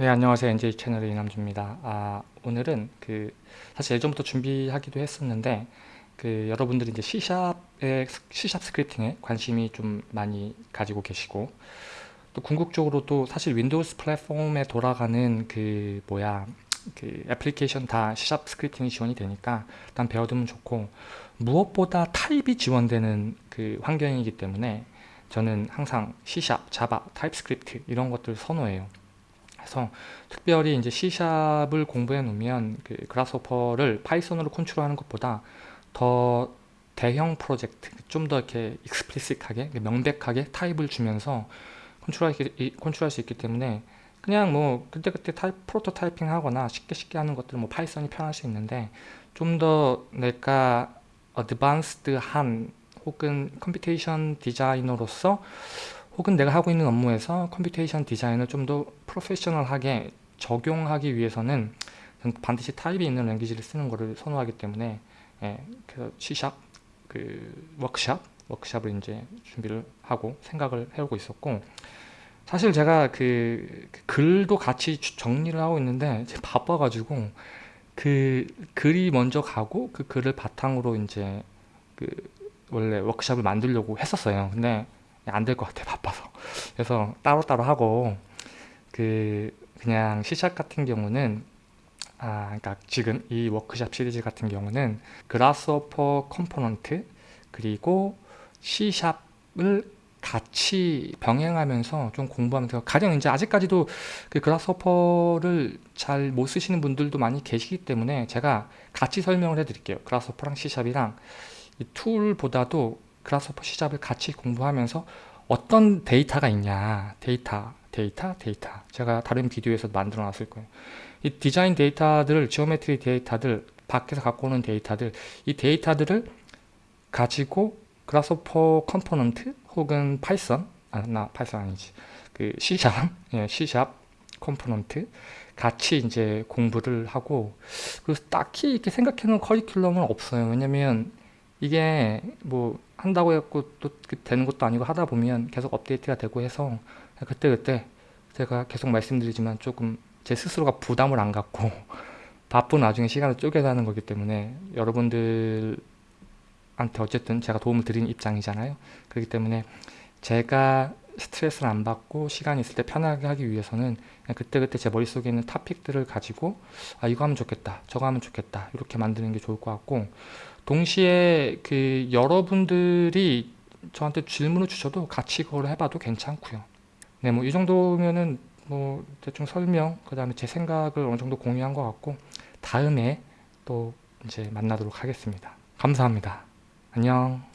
네 안녕하세요. NJ 채널의 이남주입니다. 아 오늘은 그 사실 예전부터 준비하기도 했었는데 그 여러분들이 이제 C샵에 C샵 스크립팅에 관심이 좀 많이 가지고 계시고 또 궁극적으로 또 사실 Windows 플랫폼에 돌아가는 그 뭐야 그 애플리케이션 다 C샵 스크립팅이 지원이 되니까 일단 배워두면 좋고 무엇보다 타입이 지원되는 그 환경이기 때문에 저는 항상 C샵, 자바, 타입스크립트 이런 것들 선호해요 그래서 특별히 이제 C샵을 공부해 놓으면 그 Grasshopper를 Python으로 컨트롤하는 것보다 더 대형 프로젝트 좀 더 이렇게 explicit하게 명백하게 타입을 주면서 컨트롤할, 수 있기 때문에 그냥 뭐 그때그때 타입, prototyping 하거나 쉽게 쉽게 하는 것들은 뭐 Python이 편할 수 있는데 좀 더 내가 advanced한 혹은 computation 디자이너로서 혹은 내가 하고 있는 업무에서 computation 디자인을 좀 더 프로페셔널하게 적용하기 위해서는 반드시 타입이 있는 language를 쓰는 것을 선호하기 때문에 예, 그래서 C샵 그 워크샵 워크샵을 이제 준비를 하고 생각을 해오고 있었고 사실 제가 그, 그 글도 같이 정리를 하고 있는데 바빠가지고 그 글이 먼저 가고 그 글을 바탕으로 이제 그 원래 워크샵을 만들려고 했었어요. 근데 안 될 것 같아 바빠서. 그래서 따로따로 하고 그 그냥 C샵 같은 경우는 아 그러니까 지금 이 워크샵 시리즈 같은 경우는 Grasshopper component 그리고 C샵을 같이 병행하면서 좀 공부하면서 가령 이제 아직까지도 그 Grasshopper를 잘 못 쓰시는 분들도 많이 계시기 때문에 제가 같이 설명을 해 드릴게요. 그라스호퍼랑 C샵이랑. 이 툴보다도 그라스호퍼 C샵을 같이 공부하면서 어떤 데이터가 있냐. 데이터 데이터 데이터. 제가 다른 비디오에서 만들어 놨을 거예요. 이 디자인 데이터들 geometry 데이터들 밖에서 갖고 오는 데이터들 이 데이터들을 가지고 Grasshopper component 혹은 Python 아나 Python 아니지. 그 C샵 예, C샵 컴포넌트 같이 이제 공부를 하고 그래서 딱히 이렇게 생각해 놓은 커리큘럼은 없어요. 왜냐면 이게 뭐 한다고 해갖고 또 그 되는 것도 아니고 하다 보면 계속 업데이트가 되고 해서 그때 그때 제가 계속 말씀드리지만 조금 제 스스로가 부담을 안 갖고 바쁜 와중에 시간을 쪼개자는 거기 때문에 여러분들한테 어쨌든 제가 도움을 드리는 입장이잖아요. 그렇기 때문에 제가 스트레스를 안 받고 시간이 있을 때 편하게 하기 위해서는 그때그때 제 머릿속에 있는 토픽들을 가지고 아 이거 하면 좋겠다 저거 하면 좋겠다 이렇게 만드는 게 좋을 것 같고 동시에 그 여러분들이 저한테 질문을 주셔도 같이 그걸 해봐도 괜찮고요. 네 뭐 이 정도면은 뭐 대충 설명 그 다음에 제 생각을 어느 정도 공유한 것 같고 다음에 또 이제 만나도록 하겠습니다. 감사합니다. 안녕